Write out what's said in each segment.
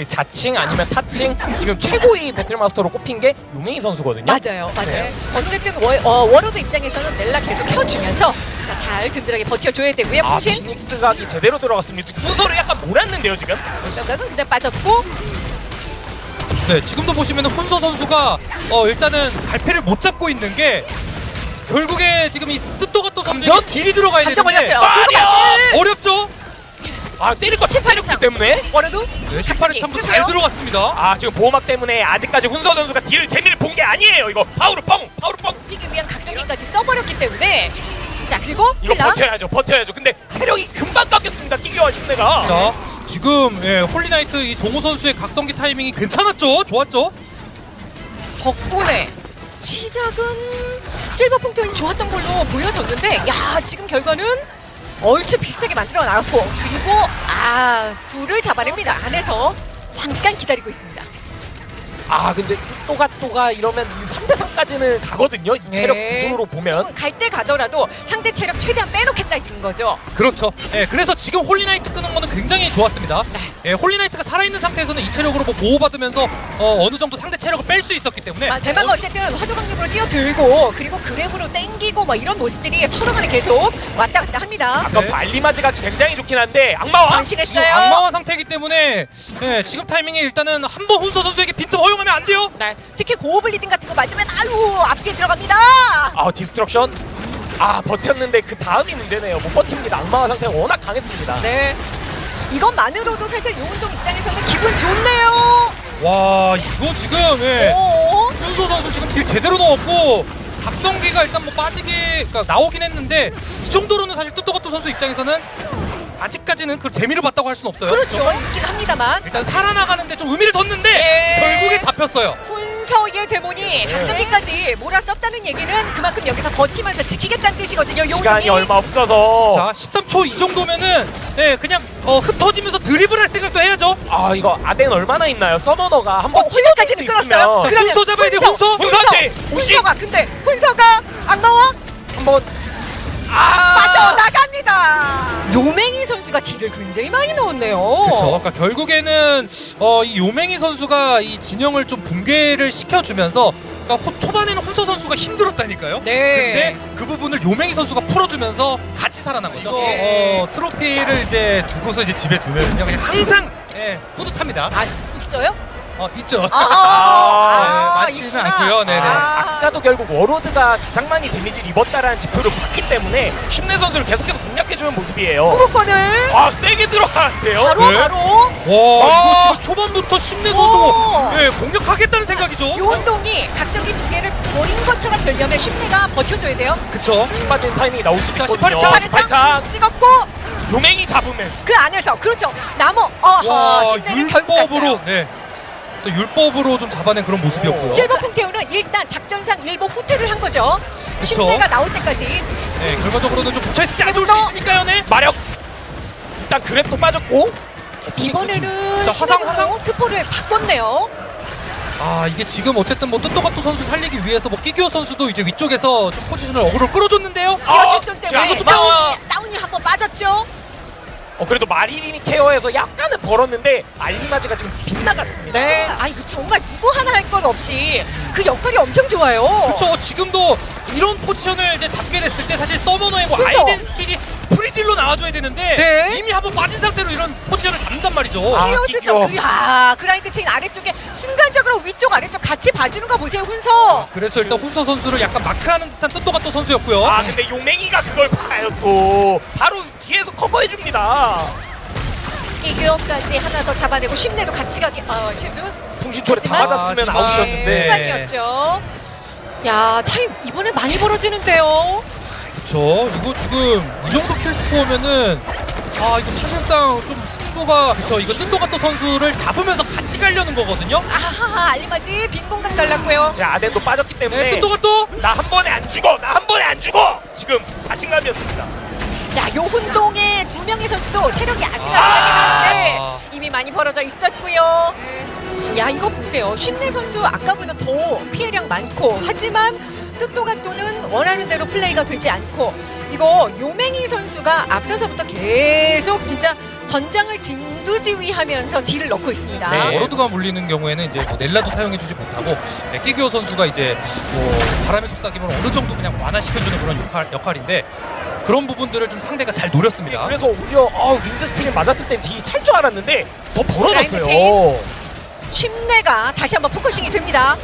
그 자칭 아니면 타칭 지금 최고의 배틀마스터로 꼽힌 게 요메이 선수거든요. 맞아요, 맞아요. 네. 어쨌든 워, 어, 워로드 입장에서는 넬라 계속 켜주면서 자, 잘 든든하게 버텨줘야 되고요. 아 피닉스 각이 제대로 들어갔습니다. 순서를 약간 몰았는데요 지금. 생각은 그냥 빠졌고 네, 지금도 보시면 훈서 선수가 어, 일단은 갈패를 못 잡고 있는 게 결국에 지금 이 뜻도가또 선수에게 감전? 딜이 들어가야 감정 되는데 걸렸어요. 마리오! 그거까지 어렵죠? 아 때릴 거 칠팔렸기 때문에. 워로드 네, 각성기 18회 참도 있으세요? 잘 들어갔습니다. 아 지금 보호막 때문에 아직까지 훈서 선수가 딜 재미를 본 게 아니에요. 이거 파우르 뻥, 파우르 뻥. 피기 위한 각성기까지 써버렸기 때문에 자 그리고 이거 힐라 버텨야죠, 버텨야죠. 근데 체력이 금방 깎였습니다. 끼기와 심내가. 자, 지금 예, 홀리나이트 이 동호 선수의 각성기 타이밍이 괜찮았죠? 좋았죠? 덕분에 시작은 실버 punk트이 좋았던 걸로 보여졌는데 야 지금 결과는 얼추 비슷하게 만들어 나왔고 그리고 아 둘을 잡아냅니다. 안에서 잠깐 기다리고 있습니다 아 근데 또가 또가 이러면 3대 3까지는 가거든요. 이 체력 네. 구조로 보면. 갈 때 가더라도 상대 체력 최대한 빼놓겠다 이런 거죠 그렇죠. 예, 그래서 지금 홀리나이트 끄는 거는 굉장히 좋았습니다. 네. 예, 홀리나이트가 살아있는 상태에서는 이 체력으로 뭐 보호받으면서 어, 어느 정도 상대 체력을 뺄 수 있었기 때문에 아, 대마가 어쨌든 화조강림으로 뛰어들고 그리고 grab으로 땡기고 뭐 이런 모습들이 서로 간에 계속 왔다 갔다 합니다 아까 네. 알리마지가 굉장히 좋긴 한데 악마화 지금 악마화 상태이기 때문에 예, 지금 타이밍에 일단은 한 번 훈서 선수에게 빈틈 허용 하면 안 돼요. 네, 특히 고어 블리딩 같은 거 맞으면 아유 앞뒤에 들어갑니다 아 디스트럭션 아 버텼는데 그 다음이 문제네요 못 버팁니다 악마화 상태가 워낙 강했습니다 네. 이것만으로도 사실 요운동 입장에서는 기분 좋네요. 와 이거 지금 예, 오. 훈서 선수 지금 딜 제대로 넣었고 각성기가 일단 뭐 빠지게 그러니까 나오긴 했는데 이 정도로는 사실 뜻도가또 선수 입장에서는 아직까지는 그 재미를 봤다고 할 수는 없어요. 그렇죠. 있긴 합니다만 일단 살아나가는데 좀 의미를 뒀는데 예. 결국에 잡혔어요. 훈서의 데몬이 각성기까지 몰아썼다는 얘기는 그만큼 여기서 버티면서 지키겠다는 뜻이거든요. 시간이 요운동이. 얼마 없어서 자 13초 이 정도면은 예, 그냥 어, 흩어지면서 드리블할 생각도 해야죠. 아 이거 아덴 얼마나 있나요 서머너가 어, 한번 훈서까지는 끌었어요. 자, 훈서 잡아야 돼요, 훈서. 훈서한테 우시! 훈서가 근데 훈서가 선수가 딜을 굉장히 많이 넣었네요. 그렇죠. 그러니까 결국에는 어, 이 요맹이 선수가 이 진영을 좀 붕괴를 시켜주면서 그러니까 호- 초반에는 훈서 선수가 힘들었다니까요. 네. 근데 그 부분을 요맹이 선수가 풀어주면서 같이 살아난 거죠. 이거 네. 어, 트로피를 이제 두고서 이제 집에 두면요 그냥 항상 예, 뿌듯합니다. 아 있어요? 어 있죠. 아, 아, 많지는 있구나. 않고요. 네네. 아. 아까도 결국 워로드가 가장 많이 데미지를 입었다라는 지표를 봤기 때문에 심내 선수를 계속해서 공략해주는 모습이에요 프로컨을 아 세게 들어가는데요 바로 네. 바로 와 아. 이거 지금 초반부터 심내 오. 선수 예, 공격하겠다는 생각이죠. 요운동이 각성기 두 개를 버린 것처럼 되려면 심리가 버텨줘야 돼요. 그쵸. 힘 빠진 타이밍이 나올 수 자, 있거든요 18차. 발차기 찍었고 용맹이 잡으면 그 안에서 그렇죠. 나무 어허 와 율법으로. 네. 또 율법으로 좀 잡아낸 그런 모습이었고요. 실버 풍태우는 일단 작전상 일보 후퇴를 한 거죠. 심리가 나올 때까지 네, 결과적으로는 좀 않을 수 있으니까요, 네. 마력 일단 그랩도 빠졌고 이번에는 자, 화상, 화상 특포를 바꿨네요. 아 이게 지금 어쨌든 뭐 뜻도가또 선수 살리기 위해서 뭐 끼기오 선수도 이제 위쪽에서 좀 포지션을 어그로 끌어줬는데요. 아, 때문에 이것도 나와. 다운이, 다운이 한 번 빠졌죠. 어 그래도 마리린이 케어해서 약간은 벌었는데 알리마지가 지금 빗나갔습니다 네. 아 이거 정말 누구 하나 할것 없이 그 역할이 엄청 좋아요. 그렇죠. 지금도 이런 포지션을 이제 잡게 됐을 때 사실 서머너의 뭐 그쵸. 아이덴 스킬이 프리딜로 나와줘야 되는데 네. 이미 한번 빠진 상태로 이런 포지션을 잡는단 말이죠. 아, 히어스서 끼끼요. 그, 아, 그라인드 체인 아래쪽에 순간적으로 위쪽 아래쪽 같이 봐주는 거 보세요 훈서. 그래서 일단 훈서 선수를 약간 마크하는 듯한 뜻도가또 선수였고요. 아 근데 용맹이가 그걸 봐요 또 바로 뒤에서 커버해줍니다 이교까지 하나 더 잡아내고 심내도 같이 가기. 어, 쉐드 풍신초를 다 맞았으면 아, 아웃이었는데 네. 순간이었죠. 야 차이 이번에 많이 벌어지는데요. 그렇죠. 이거 지금 이 정도 kill score면은 아 이거 사실상 좀 승부가 그렇죠. 이거 뜻도가또 선수를 잡으면서 같이 가려는 거거든요. 아하하 알리마지 빈 공간 달랐고요. 제 아덴도 빠졌기 때문에 네, 뜻도가또 나 한 번에 안 죽어 나 한 번에 안 죽어 지금 자신감이었습니다 자 요 훈동의 두 명의 선수도 체력이 아슬아슬하긴 아. 한데 이미 많이 벌어져 있었고요. 야 이거 보세요. 심내 선수 아까보다 더 피해량 많고 하지만 뜻도가 또는 원하는 대로 플레이가 되지 않고 이거 요맹이 선수가 앞서서부터 계속 진짜 전장을 짓는 전두지휘하면서 딜을 넣고 있습니다. 네. 워로드가 물리는 경우에는 이제 뭐 넬라도 사용해주지 못하고 네, 끼규어 선수가 이제 뭐 바람의 속삭임을 어느 정도 그냥 완화시켜주는 그런 역할, 역할인데 그런 부분들을 좀 상대가 잘 노렸습니다. 그래서 오히려 어, Wind Spirit 맞았을 땐 딜이 찰줄 알았는데 더 벌어졌어요. 심내가 다시 한번 focusing이 됩니다.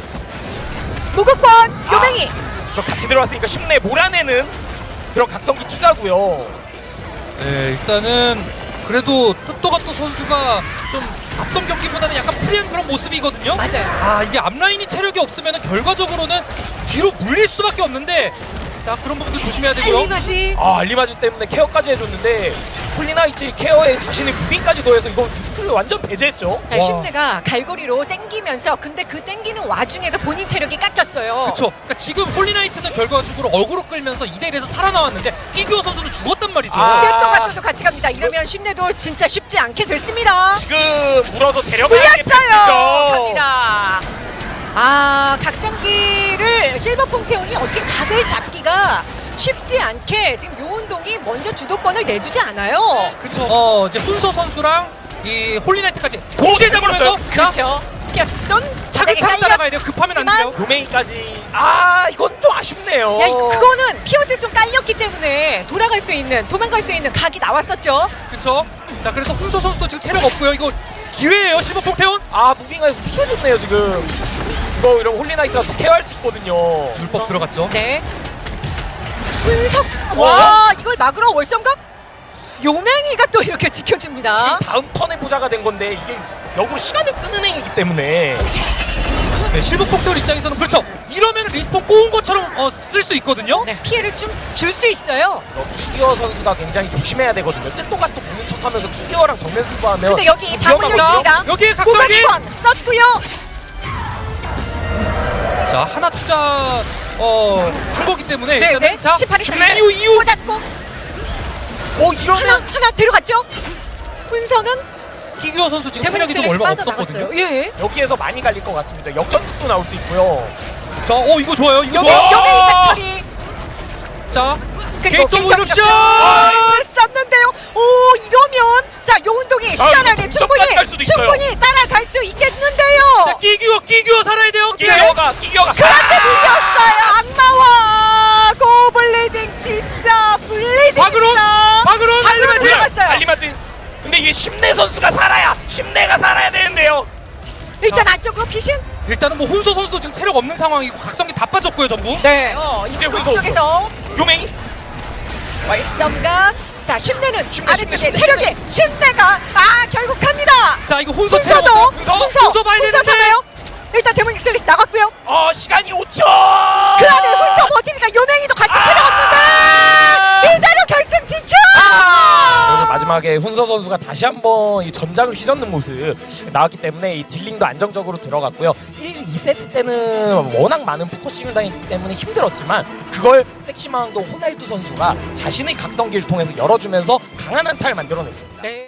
무극권 요맹이 그럼 같이 들어왔으니까 쉽네 몰아내는 그런 각성기 투자고요. 네, 일단은 그래도 뜻도가또 선수가 좀 앞선 경기보다는 약간 free한 그런 모습이거든요. 맞아요. 아 이게 앞라인이 체력이 없으면 결과적으로는 뒤로 물릴 수밖에 없는데 자 그런 부분도 조심해야 되고요. 알리마지 아 알리마지 때문에 케어까지 해줬는데 홀리나이트 케어에 자신의 moving까지 더해서 이거 리스크를 완전 배제했죠. 자, 심내가 갈고리로 땡기면서 근데 그 땡기는 와중에도 본인 체력이 깎였어요. 그렇죠. 그러니까 지금 홀리나이트는 결과적으로 어그로 끌면서 2대 1에서 살아나왔는데 끼규어 선수는 죽었단 말이죠. 아. 몇도 같도 같이 갑니다. 이러면 심내도 진짜 쉽지 않게 됐습니다. 지금 물어서 데려가야 겠죠. 물렸어요. 갑니다. 아 각성기를 실버 폭태원이 어떻게 각을 잡기가 쉽지 않게 지금 요운동이 먼저 주도권을 내주지 않아요. 그렇죠. 어 이제 훈서 선수랑 이 홀리나이트까지 동시에 잡으면서 자 그렇죠. 피어슨 차근차근 따라가야 돼요. 급하면 안 돼요. 요메이까지 아 이건 좀 아쉽네요. 야, 그거는 피어스송 깔렸기 때문에 돌아갈 수 있는 도망갈 수 있는 각이 나왔었죠. 그렇죠. 자 그래서 훈서 선수도 지금 체력 없고요. 이거 기회예요. 실버 폭태원. 아 moving에서 피해줬네요 지금. 이거 이런 홀리나이트가 또 케어할 수 있거든요. 불법 들어갔죠. 네. 훈석 와 이걸 막으러 월성각 요맹이가 또 이렇게 지켜줍니다. 지금 다음 턴에 보자가 된 건데 이게 역으로 시간을 끄는 행위이기 때문에 네, 실버 폭태원 입장에서는 그렇죠. 이러면 respawn 꼬은 것처럼 어, 쓸 수 있거든요. 네, 피해를 좀 줄 수 있어요. 키기어 선수가 굉장히 조심해야 되거든요. 뜻도가 또 보는 척하면서 키기어랑 정면 승부하면 근데 여기 다 있습니다. 여기에 각성기. 썼고요. 자 하나 투자 어 한 거기 때문에 네, 일단은 네. 자 18일 준비 이후 이후 꽂았고 어 이러면 하나 하나 데려갔죠. 훈서는 끼규어 선수 지금 체력이 좀 얼마. 없었거든요. 예. 여기에서 많이 갈릴 것 같습니다. 역전도 나올 수 있고요. 자, 어 이거 좋아요. 이거 여기 좋아. 여기 있다 처리. 자, 그리고 게이트 오브옵션. 을 썼는데요. 오 이러면 자 요 운동이 시간 이거 안에 동점까지 충분히 갈 수도 있어요. 충분히 따라갈 수 있겠는데요. 자, 끼규어, 끼규어 살아야 돼요. 끼기어가 끼기어가 그런데 밀렸어요. 악마와 고블리딩 진짜 블리딩 박으론 알리마지. 들어갔어요. 알리마지. 근데 이게 심내 선수가 살아야 심내가 살아야 되는데요. 일단 안쪽으로 피신. 일단은 뭐 훈서 선수도 지금 체력 없는 상황이고 각성기 다 빠졌고요, 전부. 네. 어, 이제 훈서. 쪽에서 요메이 월성각. 자 심내는 심내, 아래쪽에 심내, 체력이 심내가 아 결국 갑니다. 자, 이거 훈서 훈서도. 훈서, 훈서 훈서 봐야 되는데. 훈서잖아요. 일단 Demonic Slash 나갔고요. 어 시간이 5초. 그 안에 훈서 버티니까 요맹이도 같이 체력 아! 마지막에 훈서 선수가 다시 한번 이 전장을 휘젓는 모습 나왔기 때문에 이 dealing도 안정적으로 들어갔고요. 1, 2세트 때는 워낙 많은 focusing을 당했기 때문에 힘들었지만 그걸 섹시마운드 호날두 선수가 자신의 각성기를 통해서 열어주면서 강한 한타를 만들어냈습니다. 네.